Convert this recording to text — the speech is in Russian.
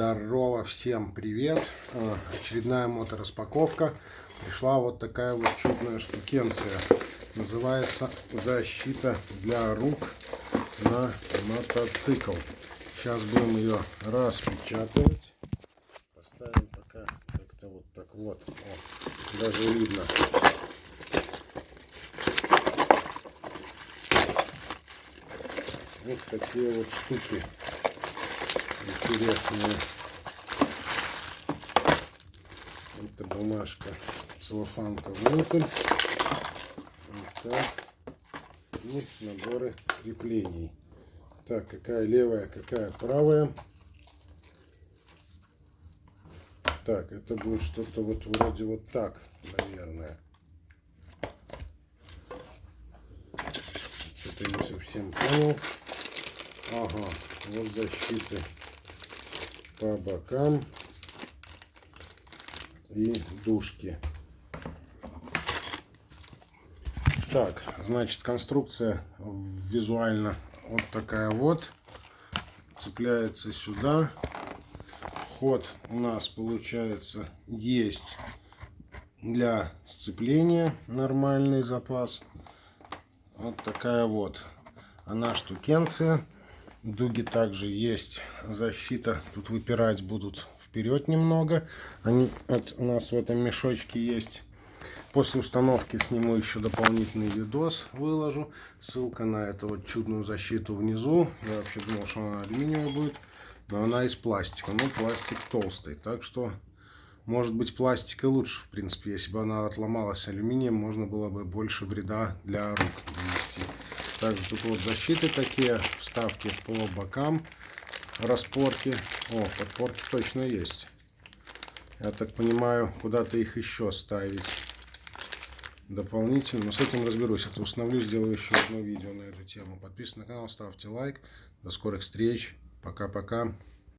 Здорово, всем привет! А, очередная мотораспаковка. Пришла вот такая вот чудная штукенция. Называется защита для рук на мотоцикл. Сейчас будем ее распечатывать. Поставим пока как-то вот так вот. О, даже видно. Вот такие вот штуки интересные. Это бумажка, целлофанка внутрь. Вот так. И наборы креплений. Так, какая левая, какая правая. Так, это будет что-то вот вроде вот так, наверное. Что-то не совсем понял. Ага, вот защиты по бокам и дужки. Так, значит, конструкция визуально вот такая вот. Цепляется сюда. Ход у нас получается есть для сцепления нормальный запас. Вот такая вот она штукенция. Дуги также есть защита. Тут выпирать будут вперед немного. Они вот у нас в этом мешочке есть. После установки сниму еще дополнительный видос, выложу. Ссылка на эту вот чудную защиту внизу. Я вообще думал, что она алюминиевая будет. Но она из пластика. Но пластик толстый. Так что, может быть, пластика лучше, в принципе. Если бы она отломалась алюминием, можно было бы больше вреда для рук нанести. Также тут вот защиты такие, вставки по бокам, распорки. О, подпорки точно есть. Я так понимаю, куда-то их еще ставить дополнительно. Но с этим разберусь. Это установлю, сделаю еще одно видео на эту тему. Подписывайтесь на канал, ставьте лайк. До скорых встреч. Пока-пока.